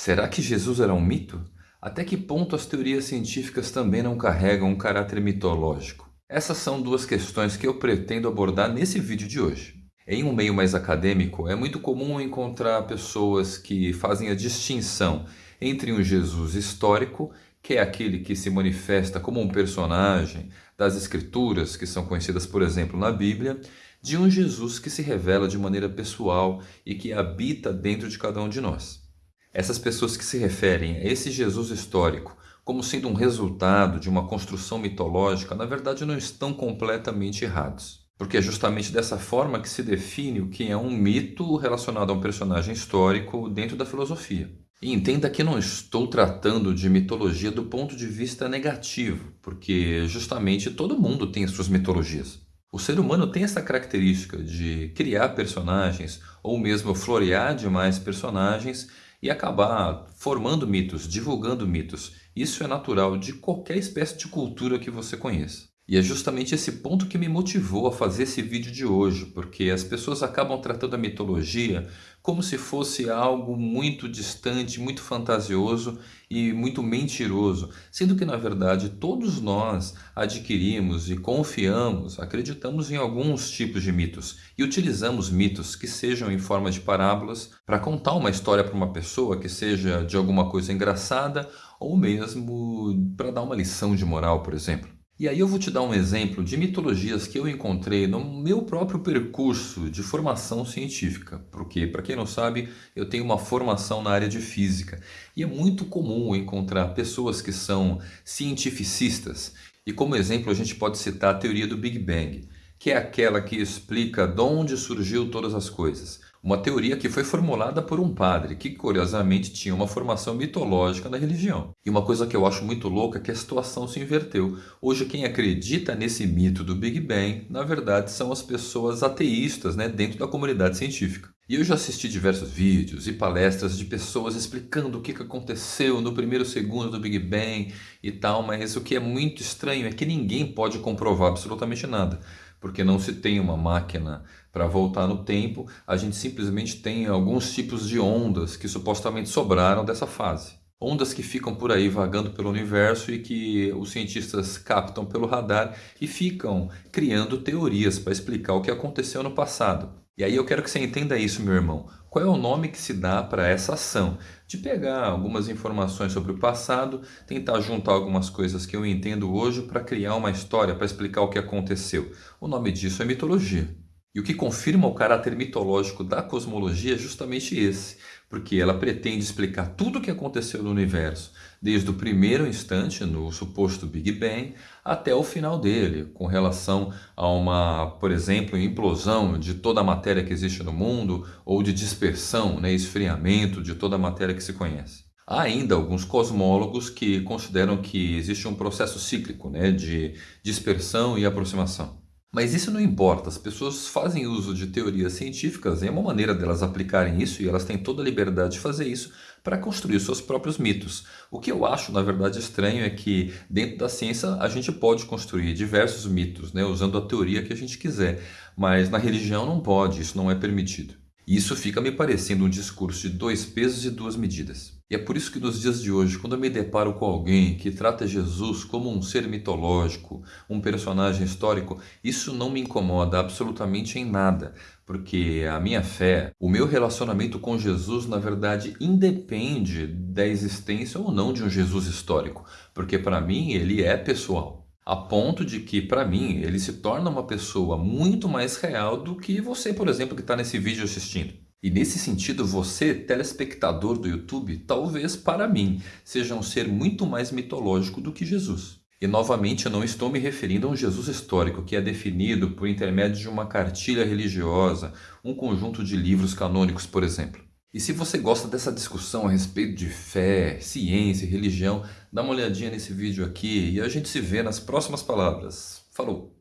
Será que Jesus era um mito? Até que ponto as teorias científicas também não carregam um caráter mitológico? Essas são duas questões que eu pretendo abordar nesse vídeo de hoje. Em um meio mais acadêmico, é muito comum encontrar pessoas que fazem a distinção entre um Jesus histórico, que é aquele que se manifesta como um personagem das escrituras, que são conhecidas, por exemplo, na Bíblia, de um Jesus que se revela de maneira pessoal e que habita dentro de cada um de nós. Essas pessoas que se referem a esse Jesus histórico como sendo um resultado de uma construção mitológica, na verdade não estão completamente errados. Porque é justamente dessa forma que se define o que é um mito relacionado a um personagem histórico dentro da filosofia. E entenda que não estou tratando de mitologia do ponto de vista negativo, porque justamente todo mundo tem as suas mitologias. O ser humano tem essa característica de criar personagens ou mesmo florear demais personagens e acabar formando mitos, divulgando mitos. Isso é natural de qualquer espécie de cultura que você conheça. E é justamente esse ponto que me motivou a fazer esse vídeo de hoje, porque as pessoas acabam tratando a mitologia como se fosse algo muito distante, muito fantasioso e muito mentiroso, sendo que na verdade todos nós adquirimos e confiamos, acreditamos em alguns tipos de mitos e utilizamos mitos que sejam em forma de parábolas para contar uma história para uma pessoa que seja de alguma coisa engraçada ou mesmo para dar uma lição de moral, por exemplo. E aí eu vou te dar um exemplo de mitologias que eu encontrei no meu próprio percurso de formação científica. Porque, para quem não sabe, eu tenho uma formação na área de física. E é muito comum encontrar pessoas que são cientificistas. E como exemplo a gente pode citar a teoria do Big Bang, que é aquela que explica de onde surgiu todas as coisas. Uma teoria que foi formulada por um padre que, curiosamente, tinha uma formação mitológica na religião. E uma coisa que eu acho muito louca é que a situação se inverteu. Hoje, quem acredita nesse mito do Big Bang, na verdade, são as pessoas ateístas né, dentro da comunidade científica. E eu já assisti diversos vídeos e palestras de pessoas explicando o que aconteceu no primeiro segundo do Big Bang e tal, mas o que é muito estranho é que ninguém pode comprovar absolutamente nada porque não se tem uma máquina para voltar no tempo, a gente simplesmente tem alguns tipos de ondas que supostamente sobraram dessa fase. Ondas que ficam por aí vagando pelo universo e que os cientistas captam pelo radar e ficam criando teorias para explicar o que aconteceu no passado. E aí eu quero que você entenda isso, meu irmão. Qual é o nome que se dá para essa ação? De pegar algumas informações sobre o passado, tentar juntar algumas coisas que eu entendo hoje para criar uma história, para explicar o que aconteceu. O nome disso é mitologia. E o que confirma o caráter mitológico da cosmologia é justamente esse, porque ela pretende explicar tudo o que aconteceu no universo, desde o primeiro instante, no suposto Big Bang, até o final dele, com relação a uma, por exemplo, implosão de toda a matéria que existe no mundo, ou de dispersão, né, esfriamento de toda a matéria que se conhece. Há ainda alguns cosmólogos que consideram que existe um processo cíclico né, de dispersão e aproximação. Mas isso não importa, as pessoas fazem uso de teorias científicas é uma maneira delas aplicarem isso e elas têm toda a liberdade de fazer isso para construir seus próprios mitos. O que eu acho, na verdade, estranho é que dentro da ciência a gente pode construir diversos mitos, né, usando a teoria que a gente quiser, mas na religião não pode, isso não é permitido. Isso fica me parecendo um discurso de dois pesos e duas medidas. E é por isso que nos dias de hoje, quando eu me deparo com alguém que trata Jesus como um ser mitológico, um personagem histórico, isso não me incomoda absolutamente em nada, porque a minha fé, o meu relacionamento com Jesus, na verdade, independe da existência ou não de um Jesus histórico, porque para mim ele é pessoal a ponto de que, para mim, ele se torna uma pessoa muito mais real do que você, por exemplo, que está nesse vídeo assistindo. E nesse sentido, você, telespectador do YouTube, talvez para mim, seja um ser muito mais mitológico do que Jesus. E novamente eu não estou me referindo a um Jesus histórico que é definido por intermédio de uma cartilha religiosa, um conjunto de livros canônicos, por exemplo. E se você gosta dessa discussão a respeito de fé, ciência e religião, dá uma olhadinha nesse vídeo aqui e a gente se vê nas próximas palavras. Falou!